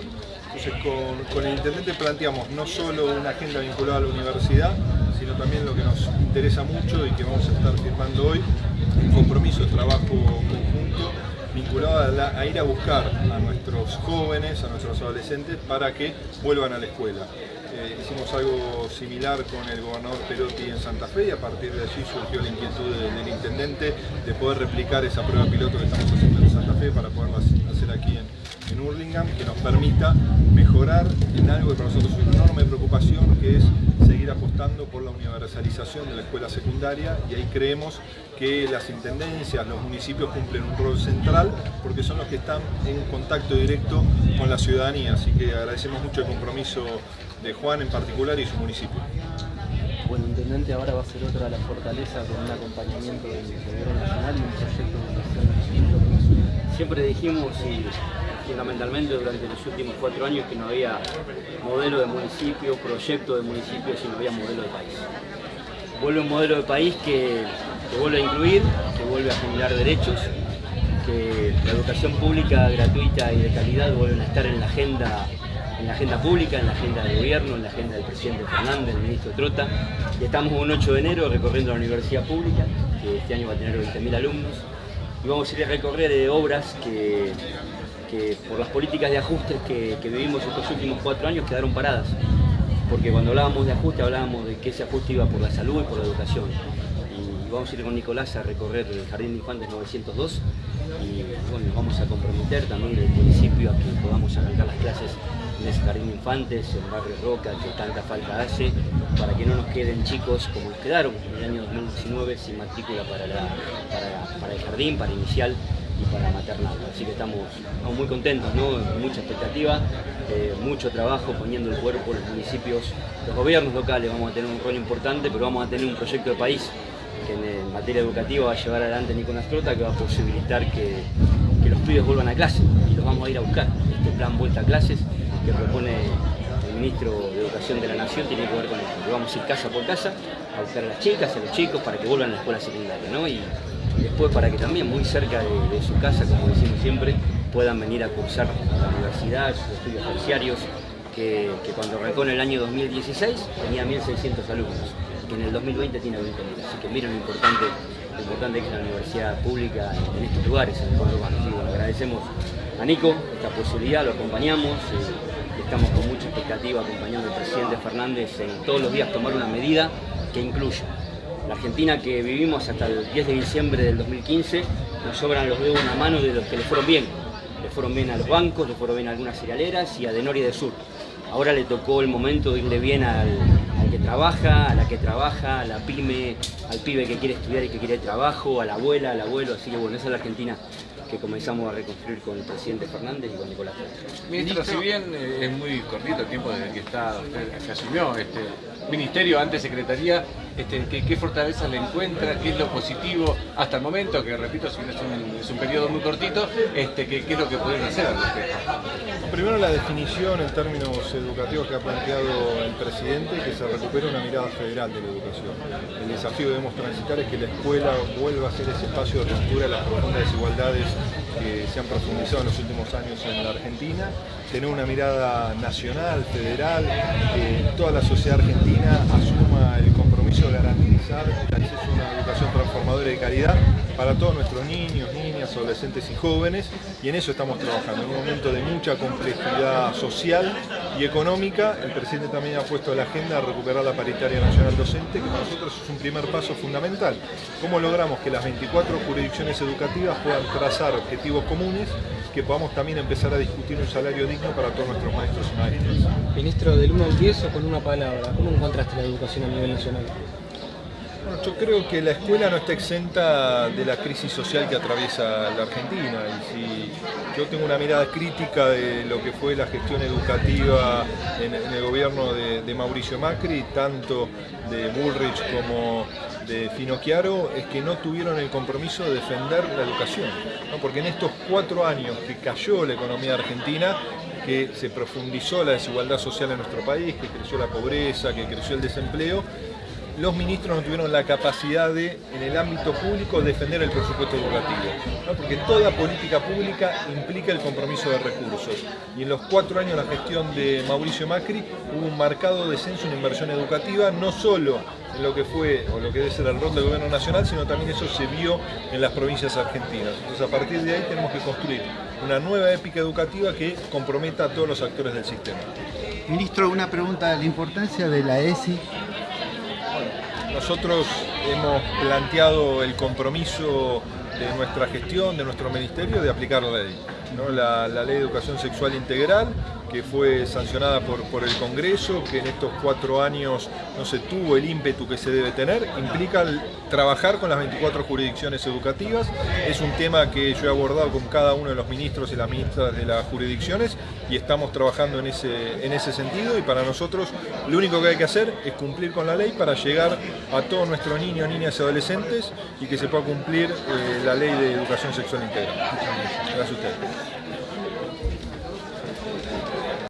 Entonces con, el intendente planteamos no solo una agenda vinculada a la universidad, sino también lo que nos interesa mucho y que vamos a estar firmando hoy, un compromiso de trabajo conjunto vinculado a, ir a buscar a nuestros jóvenes, a nuestros adolescentes, para que vuelvan a la escuela. Eh, hicimos algo similar con el gobernador Perotti en Santa Fe y a partir de allí surgió la inquietud del, intendente de poder replicar esa prueba piloto que estamos haciendo en Santa Fe para poderla hacer aquí en, en Hurlingham, que nos permita mejorar en algo que para nosotros es una enorme preocupación, que es seguir apostando por la universalización de la escuela secundaria y ahí creemos que las intendencias, los municipios cumplen un rol central porque son los que están en contacto directo con la ciudadanía, así que agradecemos mucho el compromiso de Juan en particular y su municipio. Bueno, Intendente ahora va a ser otra de las fortalezas con un acompañamiento del Gobierno Nacional y un proyecto de educación distinto. Siempre dijimos y fundamentalmente durante los últimos cuatro años que no había modelo de municipio, proyecto de municipio, sino había modelo de país. Vuelve un modelo de país que, vuelve a incluir, que vuelve a generar derechos, que la educación pública gratuita y de calidad vuelven a estar en la agenda en la agenda pública, en la agenda del gobierno, en la agenda del presidente Fernández, del ministro Trota. Y estamos un 8 de enero recorriendo la universidad pública, que este año va a tener 20.000 alumnos. Y vamos a ir a recorrer obras que que por las políticas de ajustes que, vivimos estos últimos cuatro años quedaron paradas. Porque cuando hablábamos de ajuste hablábamos de que ese ajuste iba por la salud y por la educación. Y vamos a ir con Nicolás a recorrer el Jardín de Infantes 902 y bueno, vamos a comprometer también el municipio a que podamos arrancar las clases en ese Jardín de Infantes, en Barrio Roca, que tanta falta hace, para que no nos queden chicos como nos quedaron en el año 2019 sin matrícula para, para el jardín, para inicial y para maternal. Así que estamos, muy contentos, ¿no? mucha expectativa, eh, mucho trabajo poniendo el cuerpo los municipios, los gobiernos locales vamos a tener un rol importante, pero vamos a tener un proyecto de país que en, materia educativa va a llevar adelante Nicolás Trota, que va a posibilitar que, los pibes vuelvan a clase y los vamos a ir a buscar. Este plan Vuelta a Clases que propone el ministro de Educación de la Nación tiene que ver con esto, vamos a ir casa por casa a buscar a las chicas, a los chicos para que vuelvan a la escuela secundaria. ¿no? Después para que también muy cerca de, su casa, como decimos siempre, puedan venir a cursar la universidad, sus estudios terciarios, que, cuando arrancó en el año 2016 tenía 1.600 alumnos, que en el 2020 tiene 20.000. Así que miren lo importante, importante que es la universidad pública en, estos lugares, en el pueblo urbano. agradecemos a Nico esta posibilidad, lo acompañamos. Eh, estamos con mucha expectativa acompañando al presidente Fernández en todos los días tomar una medida que incluya la Argentina que vivimos hasta el 10 de diciembre del 2015, nos sobran los dedos una mano de los que le fueron bien. Le fueron bien a los bancos, le fueron bien a algunas cerealeras y a de Nor y de Sur. Ahora le tocó el momento de irle bien al, que trabaja, a la que trabaja, a la pyme, al pibe que quiere estudiar y que quiere trabajo, a la abuela, al abuelo. Así que bueno, esa es la Argentina que comenzamos a reconstruir con el presidente Fernández y con Nicolás Ministro, si bien eh, es muy cortito el tiempo desde que está usted asumió este ministerio, antes secretaría, este, ¿qué, fortaleza le encuentra? ¿Qué es lo positivo hasta el momento? Que repito, es un, es un periodo muy cortito, este, ¿qué, es lo que pueden hacer Primero la definición en términos educativos que ha planteado el presidente, que se recupere una mirada federal de la educación. El desafío que debemos transitar es que la escuela vuelva a ser ese espacio de ruptura de las profundas desigualdades que se han profundizado en los últimos años en la Argentina, tener una mirada nacional, federal, que toda la sociedad argentina asuma el compromiso de garantizar el acceso a una educación transformadora y de calidad para todos nuestros niños, niñas, adolescentes y jóvenes, y en eso estamos trabajando, en un momento de mucha complejidad social y económica, el presidente también ha puesto la agenda recuperar la paritaria nacional docente, que para nosotros es un primer paso fundamental. ¿Cómo logramos que las 24 jurisdicciones educativas puedan trazar objetivos comunes, que podamos también empezar a discutir un salario digno para todos nuestros maestros y maestras? Ministro, del 1 al 10 o con una palabra, ¿cómo encontraste la educación a nivel nacional? Yo creo que la escuela no está exenta de la crisis social que atraviesa la Argentina y si yo tengo una mirada crítica de lo que fue la gestión educativa en, el gobierno de, Mauricio Macri, tanto de Bullrich como de Finocchiaro, es que no tuvieron el compromiso de defender la educación, porque en estos cuatro años que cayó la economía argentina, que se profundizó la desigualdad social en nuestro país, que creció la pobreza, que creció el desempleo, los ministros no tuvieron la capacidad de, en el ámbito público, defender el presupuesto educativo. Porque toda política pública implica el compromiso de recursos. Y en los cuatro años de la gestión de Mauricio Macri hubo un marcado descenso en inversión educativa, no solo en lo que fue o lo que debe ser el rol del gobierno nacional, sino también eso se vio en las provincias argentinas. Entonces a partir de ahí tenemos que construir una nueva épica educativa que comprometa a todos los actores del sistema. Ministro, una pregunta, la importancia de la ESI. Nosotros hemos planteado el compromiso de nuestra gestión, de nuestro ministerio, de aplicar la ley. La, la, ley de educación sexual integral, que fue sancionada por, el Congreso, que en estos cuatro años no se tuvo el ímpetu que se debe tener, implica trabajar con las 24 jurisdicciones educativas. Es un tema que yo he abordado con cada uno de los ministros y las ministras de las jurisdicciones y estamos trabajando en ese, en ese sentido y para nosotros lo único que hay que hacer es cumplir con la ley para llegar a todos nuestros niños, niñas y adolescentes y que se pueda cumplir eh, la ley de educación sexual integral. Gracias a usted.